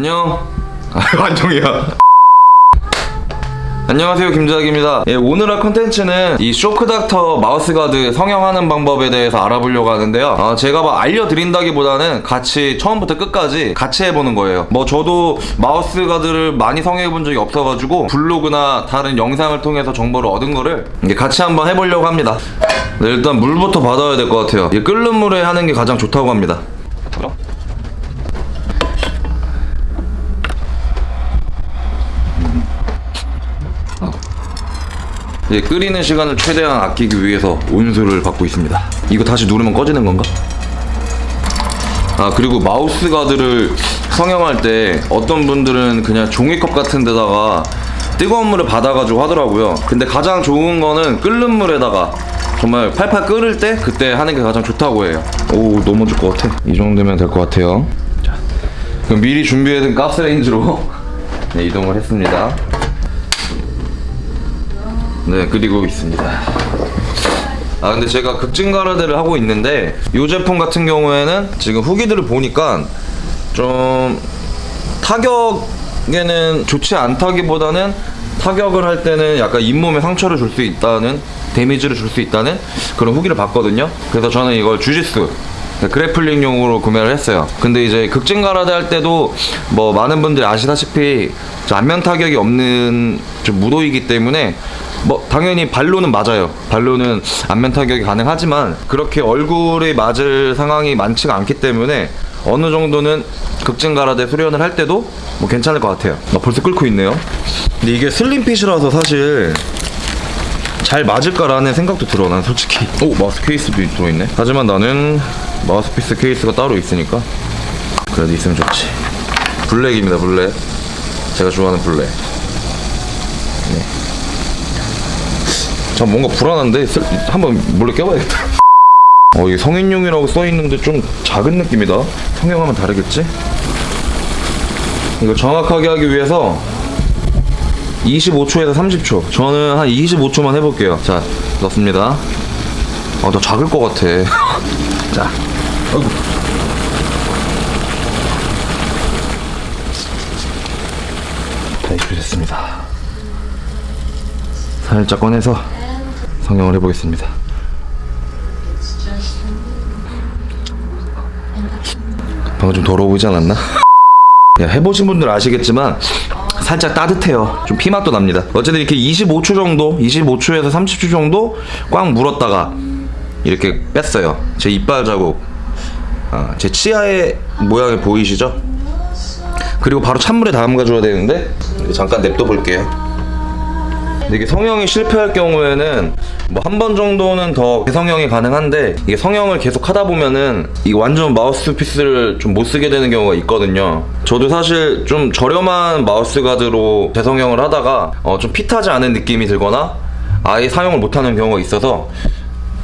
안녕. 아, 안녕이야. 안녕하세요 김자기입니다. 예, 오늘 할 컨텐츠는 이 Shock Doctor mouthguard 성형하는 방법에 대해서 알아보려고 하는데요. 아, 제가 막 알려드린다기보다는 같이 처음부터 끝까지 같이 해보는 거예요. 뭐 저도 mouthguard를 많이 성형해본 적이 없어가지고 블로그나 다른 영상을 통해서 정보를 얻은 거를 같이 한번 해보려고 합니다. 네, 일단 물부터 받아야 될 것 같아요. 이 끓는 물에 하는 게 가장 좋다고 합니다 이제 끓이는 시간을 최대한 아끼기 위해서 온수를 받고 있습니다. 이거 다시 누르면 꺼지는 건가? 아 그리고 마우스 가드를 성형할 때 어떤 분들은 그냥 종이컵 같은 데다가 뜨거운 물을 받아가지고 하더라고요. 근데 가장 좋은 거는 끓는 물에다가 정말 팔팔 끓을 때 그때 하는 게 가장 좋다고 해요. 오 넘어질 것 같아. 이 정도면 될 것 같아요. 자, 그럼 미리 준비해둔 가스레인지로 네, 이동을 했습니다. 네 그리고 있습니다. 아 근데 제가 극진 가라데를 하고 있는데 이 제품 같은 경우에는 지금 후기들을 보니까 좀 타격에는 좋지 않다기보다는 타격을 할 때는 약간 잇몸에 상처를 줄 수 있다는 데미지를 줄 수 있다는 그런 후기를 봤거든요. 그래서 저는 이걸 주짓수 그래플링용으로 구매를 했어요. 근데 이제 극진 가라데 할 때도 뭐 많은 분들이 아시다시피 안면 타격이 없는 좀 무도이기 때문에 뭐 당연히 발로는 맞아요. 발로는 안면 타격이 가능하지만 그렇게 얼굴에 맞을 상황이 많지가 않기 때문에 어느 정도는 극진 가라데 수련을 할 때도 뭐 괜찮을 것 같아요. 나 벌써 끓고 있네요. 근데 이게 슬림핏이라서 사실 잘 맞을까라는 생각도 들어 난 솔직히. 오 마우스 케이스도 들어있네. 하지만 나는 마우스피스 케이스가 따로 있으니까 그래도 있으면 좋지. 블랙입니다 블랙. 제가 좋아하는 블랙 참 뭔가 불안한데? 슬- 한번 몰래 껴봐야겠다. 어 이게 성인용이라고 써있는데 좀 작은 느낌이다. 성형하면 다르겠지? 이거 정확하게 하기 위해서 25초에서 30초. 저는 한 25초만 해볼게요. 자 넣습니다. 아나 작을 것 같아. 자 아이고 다 입혀졌습니다. 살짝 꺼내서 성형을 해보겠습니다 방금 좀 더러워 보이지 않았나? 야, 해보신 분들 아시겠지만 살짝 따뜻해요. 좀 피맛도 납니다. 어쨌든 이렇게 25초 정도, 25초에서 30초 정도 꽉 물었다가 이렇게 뺐어요. 제 이빨 자국, 아, 제 치아의 모양이 보이시죠? 그리고 바로 찬물에 담가줘야 되는데 잠깐 냅둬 볼게요. 근데 이게 성형이 실패할 경우에는 뭐 한 번 정도는 더 재성형이 가능한데 이게 성형을 계속 하다 보면은 이 완전 마우스피스를 좀 못 쓰게 되는 경우가 있거든요. 저도 사실 좀 저렴한 마우스 가드로 재성형을 하다가 어, 좀 핏하지 않은 느낌이 들거나 아예 사용을 못하는 경우가 있어서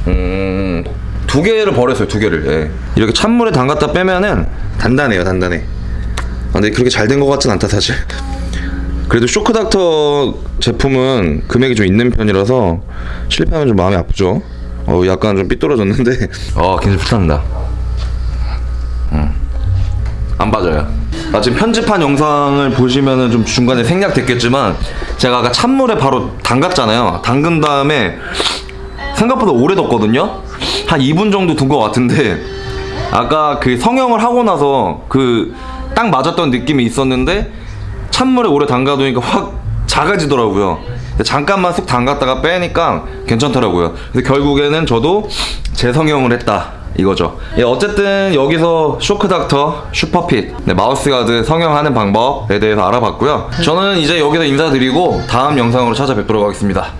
음, 두 개를 버렸어요. 두 개를. 예. 이렇게 찬물에 담갔다 빼면은 단단해요. 단단해. 아, 근데 그렇게 잘 된 것 같진 않다 사실. 그래도 쇼크닥터 제품은 금액이 좀 있는 편이라서 실패하면 좀 마음이 아프죠. 어, 약간 좀 삐뚤어졌는데. 어, 굉장히 불쌍합니다. 음. 안 빠져요. 아, 지금 편집한 영상을 보시면은 좀 중간에 생략됐겠지만 제가 아까 찬물에 바로 담갔잖아요. 담근 다음에 생각보다 오래 뒀거든요. 한 2분 정도 둔 것 같은데 아까 그 성형을 하고 나서 그 딱 맞았던 느낌이 있었는데 찬물에 오래 담가두니까 확 작아지더라고요. 근데 잠깐만 쑥 담갔다가 빼니까 괜찮더라고요. 그래서 결국에는 저도 재성형을 했다. 이거죠. 예, 어쨌든 여기서 Shock Doctor SuperFit 네, mouthguard 성형하는 방법에 대해서 알아봤고요. 저는 이제 여기서 인사드리고 다음 영상으로 찾아뵙도록 하겠습니다.